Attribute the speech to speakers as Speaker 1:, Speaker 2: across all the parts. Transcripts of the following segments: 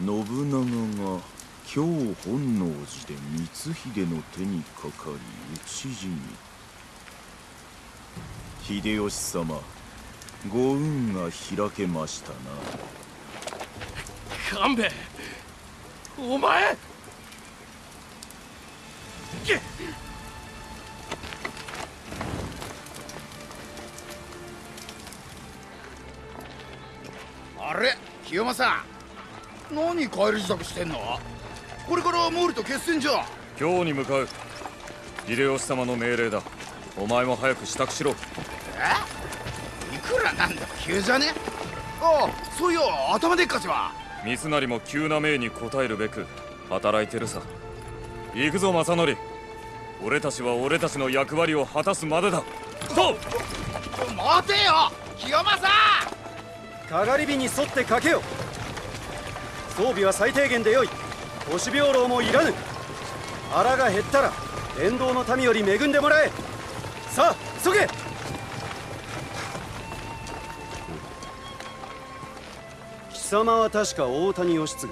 Speaker 1: 信長が今日本能寺で光秀の手にかかり討ち死に。秀吉様ご運が開けましたな。
Speaker 2: 勘兵衛お前げ
Speaker 3: あれ清正何帰り支度してんの？これから毛利と決戦じゃ。
Speaker 4: 今日に向かう秀吉様の命令だ。お前も早く支度しろ。
Speaker 3: え？いくらなんでも急じゃね？ああそういや頭でっかちは。
Speaker 4: 三成も急な命に応えるべく働いてるさ。行くぞ正則。俺たちは俺たちの役割を果たすまでだ。そう
Speaker 3: 待てよ清正
Speaker 5: かがり火に沿ってかけよ装備は最低限でよい。都市病牢もいらぬ。腹が減ったら伝道の民より恵んでもらえ。さあ急げ！貴様は確か大谷義継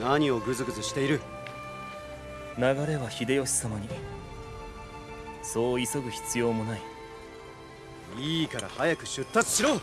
Speaker 5: 何をグズグズしている？
Speaker 6: 流れは秀吉様に。そう急ぐ必要もない。
Speaker 5: いいから早く出立しろ